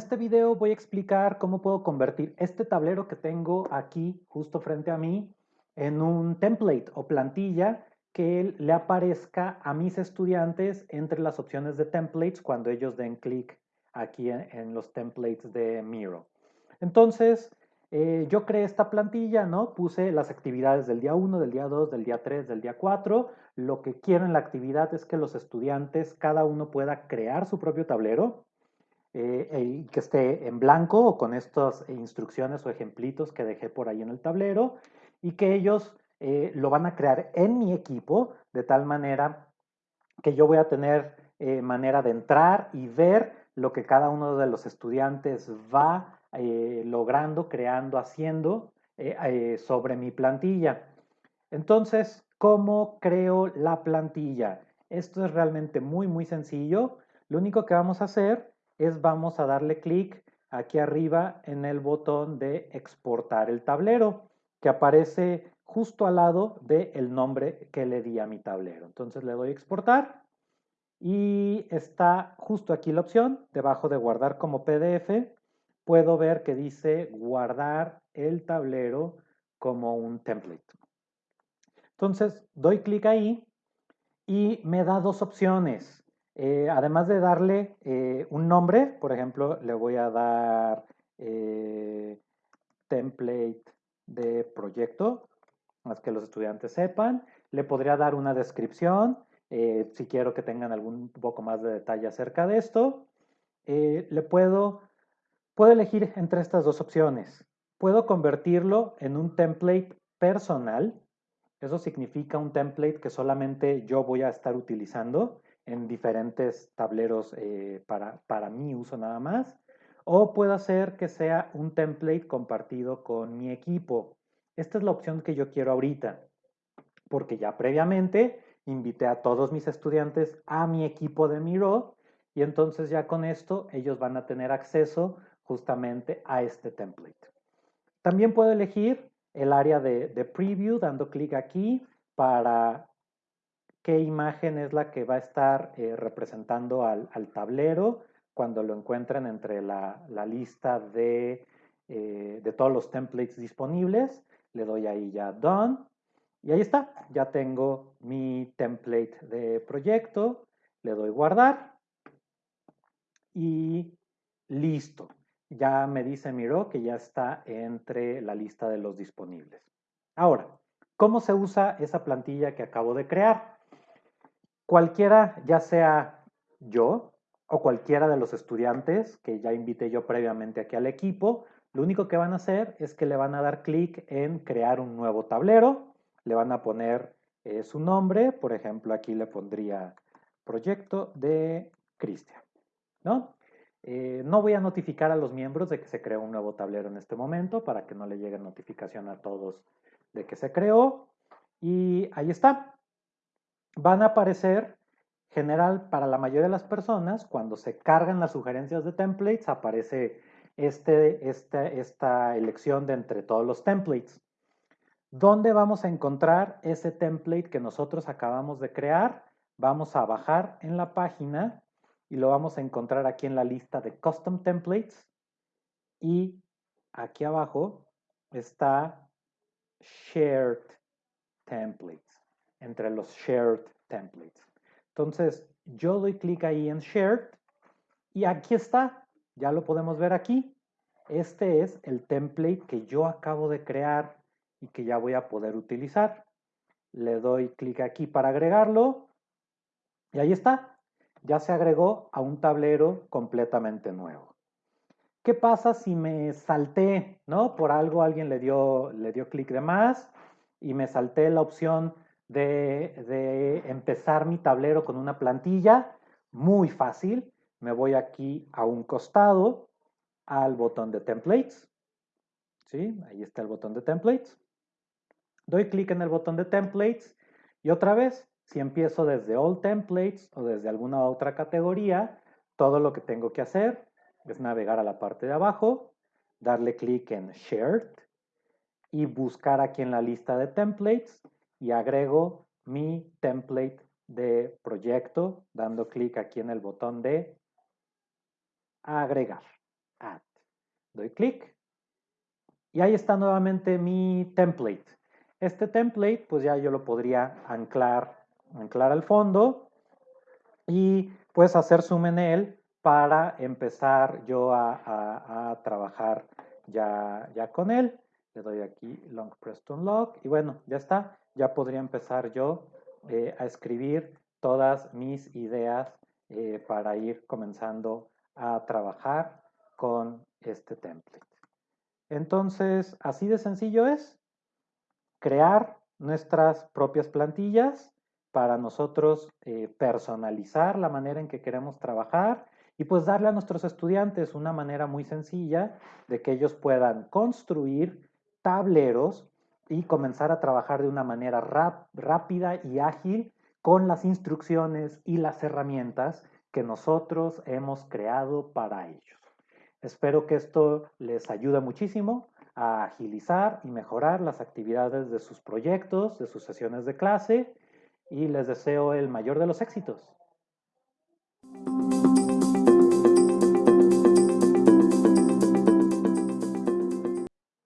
este video voy a explicar cómo puedo convertir este tablero que tengo aquí justo frente a mí en un template o plantilla que le aparezca a mis estudiantes entre las opciones de templates cuando ellos den clic aquí en, los templates de Miro. Entonces, eh, yo creé esta plantilla, ¿no? Puse las actividades del día 1, del día 2, del día 3, del día 4. Lo que quiero en la actividad es que los estudiantes, cada uno pueda crear su propio tablero eh, que esté en blanco o con estas instrucciones o ejemplitos que dejé por ahí en el tablero y que ellos eh, lo van a crear en mi equipo de tal manera que yo voy a tener manera de entrar y ver lo que cada uno de los estudiantes va eh, logrando, creando, haciendo eh, eh, sobre mi plantilla. Entonces, ¿cómo creo la plantilla? Esto es realmente muy, muy sencillo. Lo único que vamos a hacer es vamos a darle clic aquí arriba en el botón de exportar el tablero, que aparece justo al lado del nombre que le di a mi tablero. Entonces le doy exportar y está justo aquí la opción, debajo de guardar como PDF, puedo ver que dice guardar el tablero como un template. Entonces, doy clic ahí y me da dos opciones. Eh, además de darle eh, un nombre, por ejemplo, le voy a dar eh, template de proyecto, más que los estudiantes sepan. Le podría dar una descripción, si quiero que tengan algún poco más de detalle acerca de esto. le puedo Puedo elegir entre estas dos opciones. Puedo convertirlo en un template personal. Eso significa un template que solamente yo voy a estar utilizando en diferentes tableros eh, para, para mi uso nada más. O puedo hacer que sea un template compartido con mi equipo. Esta es la opción que yo quiero ahorita, porque ya previamente invité a todos mis estudiantes a mi equipo de Miro y entonces ya con esto ellos van a tener acceso justamente a este template. También puedo elegir el área de, preview dando clic aquí para qué imagen es la que va a estar eh, representando al, tablero cuando lo encuentren entre la, lista de, eh, de, todos los templates disponibles. Le doy ahí ya Done. Y ahí está, ya tengo mi template de proyecto. Le doy guardar. Y listo ya me dice Miro que ya está entre la lista de los disponibles. Ahora, ¿cómo se usa esa plantilla que acabo de crear? Cualquiera, ya sea yo o cualquiera de los estudiantes que ya invité yo previamente aquí al equipo, lo único que van a hacer es que le van a dar clic en crear un nuevo tablero, le van a poner eh, su nombre, por ejemplo aquí le pondría proyecto de Cristian, ¿no? Eh, no voy a notificar a los miembros de que se creó un nuevo tablero en este momento para que no le llegue notificación a todos de que se creó. Y ahí está. Van a aparecer, general, para la mayoría de las personas, cuando se cargan las sugerencias de templates, aparece este, este, esta elección de entre todos los templates. ¿Dónde vamos a encontrar ese template que nosotros acabamos de crear? Vamos a bajar en la página y lo vamos a encontrar aquí en la lista de Custom Templates y aquí abajo está Shared Templates, entre los Shared Templates. Entonces, yo doy clic ahí en Shared y aquí está, ya lo podemos ver aquí. Este es el template que yo acabo de crear y que ya voy a poder utilizar. Le doy clic aquí para agregarlo y ahí está ya se agregó a un tablero completamente nuevo. ¿Qué pasa si me salté, no? Por algo alguien le dio, le dio clic de más y me salté la opción de, empezar mi tablero con una plantilla. Muy fácil. Me voy aquí a un costado al botón de templates. ¿Sí? Ahí está el botón de templates. Doy clic en el botón de templates y otra vez si empiezo desde All Templates o desde alguna otra categoría, todo lo que tengo que hacer es navegar a la parte de abajo, darle clic en Shared y buscar aquí en la lista de templates y agrego mi template de proyecto dando clic aquí en el botón de agregar. Add. Doy clic y ahí está nuevamente mi template. Este template, pues ya yo lo podría anclar, anclar al fondo y pues hacer zoom en él para empezar yo a, trabajar ya, ya con él. Le doy aquí long press to unlock y bueno, ya está. Ya podría empezar yo eh, a escribir todas mis ideas eh, para ir comenzando a trabajar con este template. Entonces, así de sencillo es crear nuestras propias plantillas para nosotros eh, personalizar la manera en que queremos trabajar y pues darle a nuestros estudiantes una manera muy sencilla de que ellos puedan construir tableros y comenzar a trabajar de una manera rápida y ágil con las instrucciones y las herramientas que nosotros hemos creado para ellos. Espero que esto les ayude muchísimo a agilizar y mejorar las actividades de sus proyectos, de sus sesiones de clase y les deseo el mayor de los éxitos.